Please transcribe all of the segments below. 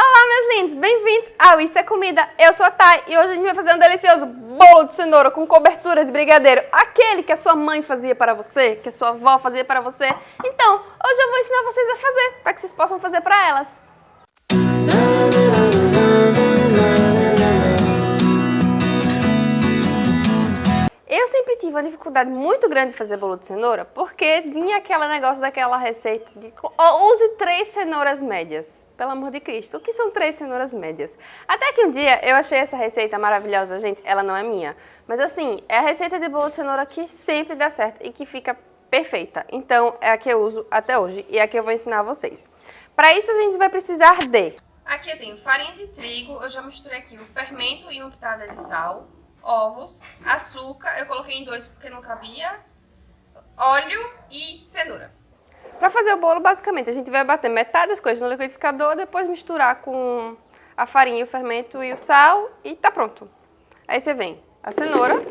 Olá, meus lindos! Bem-vindos ao Isso é Comida. Eu sou a Thay e hoje a gente vai fazer um delicioso bolo de cenoura com cobertura de brigadeiro. Aquele que a sua mãe fazia para você, que a sua avó fazia para você. Então, hoje eu vou ensinar vocês a fazer, para que vocês possam fazer para elas. Dificuldade muito grande de fazer bolo de cenoura, porque vinha aquele negócio daquela receita de use três cenouras médias. Pelo amor de Cristo, o que são três cenouras médias? Até que um dia eu achei essa receita maravilhosa, gente, ela não é minha. Mas assim, é a receita de bolo de cenoura que sempre dá certo e que fica perfeita. Então, é a que eu uso até hoje e é a que eu vou ensinar a vocês. Para isso, a gente vai precisar de... Aqui eu tenho farinha de trigo, eu já misturei aqui o fermento e uma pitada de sal, ovos, açúcar, eu coloquei em dois porque não cabia, óleo e cenoura. Para fazer o bolo, basicamente, a gente vai bater metade das coisas no liquidificador, depois misturar com a farinha, o fermento e o sal e tá pronto. Aí você vem a cenoura,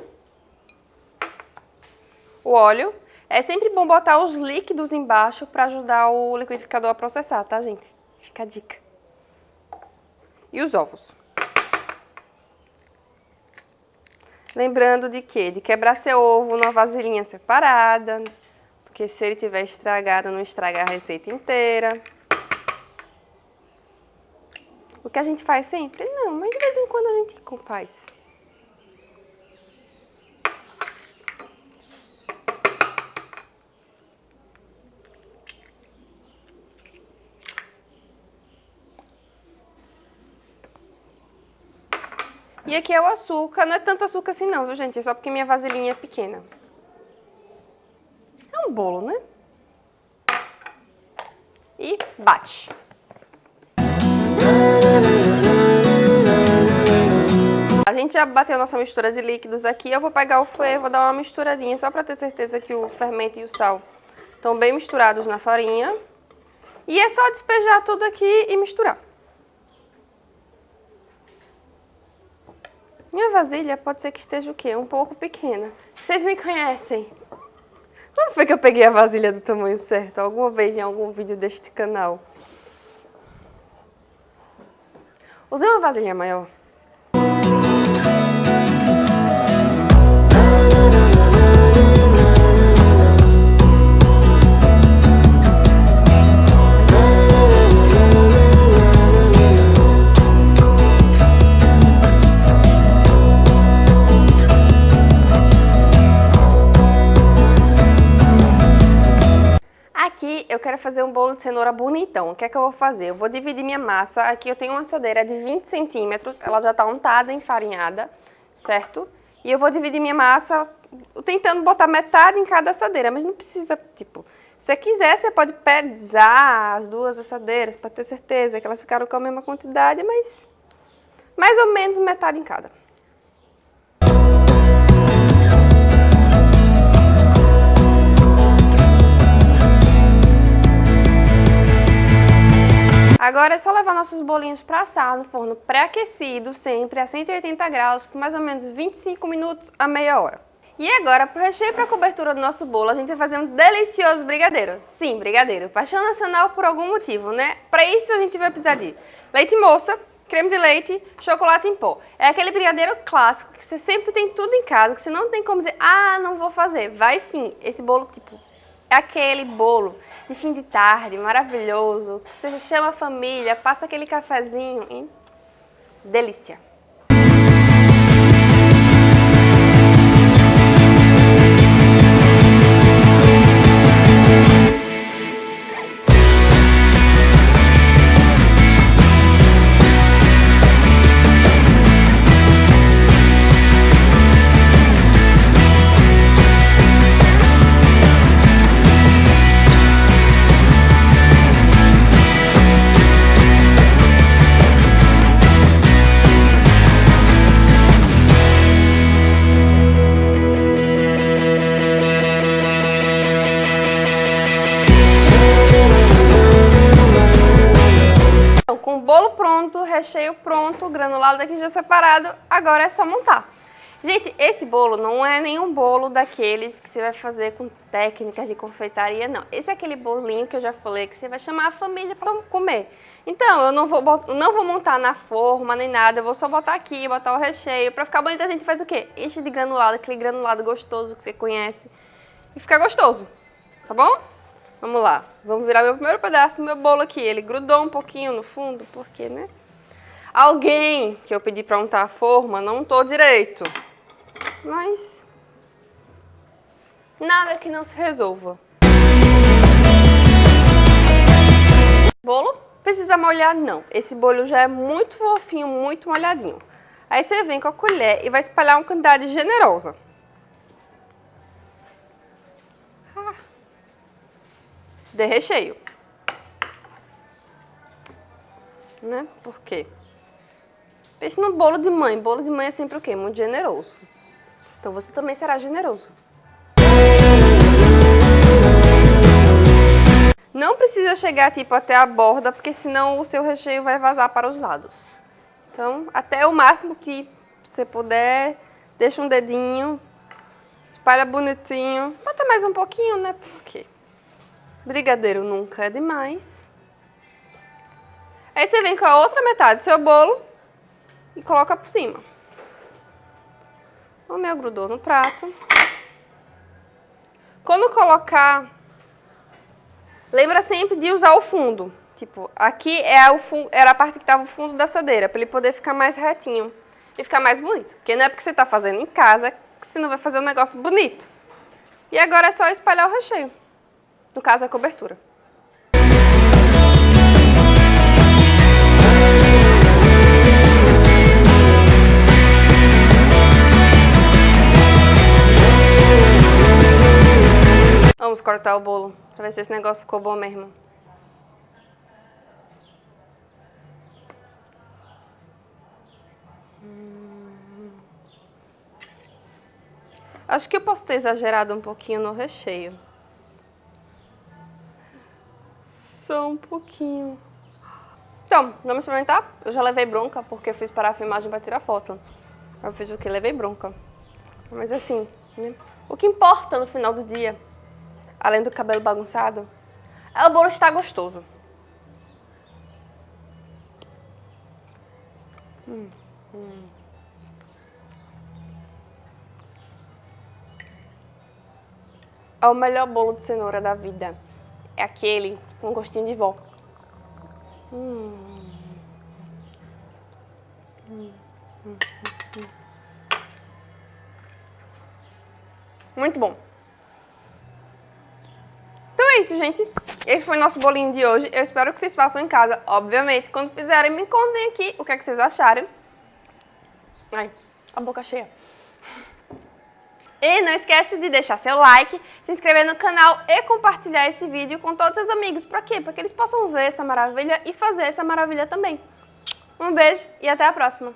o óleo. É sempre bom botar os líquidos embaixo para ajudar o liquidificador a processar, tá, gente? Fica a dica. E os ovos. Lembrando de quê? De quebrar seu ovo numa vasilhinha separada, porque se ele tiver estragado, não estraga a receita inteira. O que a gente faz sempre? Não, mas de vez em quando a gente faz. E aqui é o açúcar, não é tanto açúcar assim não, viu gente? É só porque minha vasilhinha é pequena um bolo, né? E bate. A gente já bateu nossa mistura de líquidos aqui. Eu vou pegar o fouet, vou dar uma misturadinha só para ter certeza que o fermento e o sal estão bem misturados na farinha. E é só despejar tudo aqui e misturar. Minha vasilha pode ser que esteja o quê? Um pouco pequena. Vocês me conhecem. Quando foi que eu peguei a vasilha do tamanho certo? Alguma vez em algum vídeo deste canal. Usei uma vasilha maior. Eu quero fazer um bolo de cenoura bonitão. O que é que eu vou fazer? Eu vou dividir minha massa. Aqui eu tenho uma assadeira de 20 centímetros. Ela já está untada, enfarinhada, certo? E eu vou dividir minha massa tentando botar metade em cada assadeira. Mas não precisa, tipo... Se você quiser, você pode pesar as duas assadeiras para ter certeza que elas ficaram com a mesma quantidade, mas... Mais ou menos metade em cada. Agora é só levar nossos bolinhos para assar no forno pré-aquecido, sempre a 180 graus, por mais ou menos 25 minutos a meia hora. E agora, para o recheio para a cobertura do nosso bolo, a gente vai fazer um delicioso brigadeiro. Sim, brigadeiro, paixão nacional por algum motivo, né? Para isso a gente vai precisar de leite moça, creme de leite, chocolate em pó. É aquele brigadeiro clássico que você sempre tem tudo em casa, que você não tem como dizer, ah, não vou fazer. Vai sim, esse bolo, tipo, é aquele bolo de fim de tarde, maravilhoso. Você chama a família, passa aquele cafezinho e... delícia. Pronto, recheio pronto, granulado daqui já separado, agora é só montar. Gente, esse bolo não é nenhum bolo daqueles que você vai fazer com técnicas de confeitaria, não. Esse é aquele bolinho que eu já falei que você vai chamar a família para comer. Então, eu não vou, não vou montar na forma nem nada, eu vou só botar aqui, botar o recheio. Pra ficar bonito a gente faz o quê? Enche de granulado, aquele granulado gostoso que você conhece. E fica gostoso, tá bom? Vamos lá, vamos virar meu primeiro pedaço, meu bolo aqui. Ele grudou um pouquinho no fundo, porque, né? Alguém que eu pedi pra untar a forma não untou direito. Mas... Nada que não se resolva. Bolo? Precisa molhar? Não. Esse bolo já é muito fofinho, muito molhadinho. Aí você vem com a colher e vai espalhar uma quantidade generosa. De recheio. Né? Por quê? Pense no bolo de mãe. Bolo de mãe é sempre o quê? Muito generoso. Então você também será generoso. Não precisa chegar tipo até a borda, porque senão o seu recheio vai vazar para os lados. Então, até o máximo que você puder, deixa um dedinho, espalha bonitinho. Bota mais um pouquinho, né? Porque brigadeiro nunca é demais. Aí você vem com a outra metade do seu bolo e coloca por cima. O meu grudou no prato. Quando colocar, lembra sempre de usar o fundo. Tipo, aqui é o fundo, era a parte que estava o fundo da assadeira, para ele poder ficar mais retinho e ficar mais bonito. Porque não é porque você está fazendo em casa que você não vai fazer um negócio bonito. E agora é só espalhar o recheio. No caso, a cobertura. Vamos cortar o bolo, pra ver se esse negócio ficou bom mesmo. Hum. Acho que eu posso ter exagerado um pouquinho no recheio. Só um pouquinho. Então, vamos experimentar? Eu já levei bronca porque eu fiz parar a filmagem para tirar foto. Eu fiz o que? Levei bronca. Mas assim, né? o que importa no final do dia além do cabelo bagunçado, é o bolo estar gostoso. Hum, hum. É o melhor bolo de cenoura da vida. É aquele com gostinho de vó. Hum. Muito bom é isso, gente. Esse foi o nosso bolinho de hoje. Eu espero que vocês façam em casa, obviamente. Quando fizerem, me contem aqui o que, é que vocês acharam. Ai, a boca cheia. E não esquece de deixar seu like, se inscrever no canal e compartilhar esse vídeo com todos os amigos. Pra quê? Para que eles possam ver essa maravilha e fazer essa maravilha também. Um beijo e até a próxima.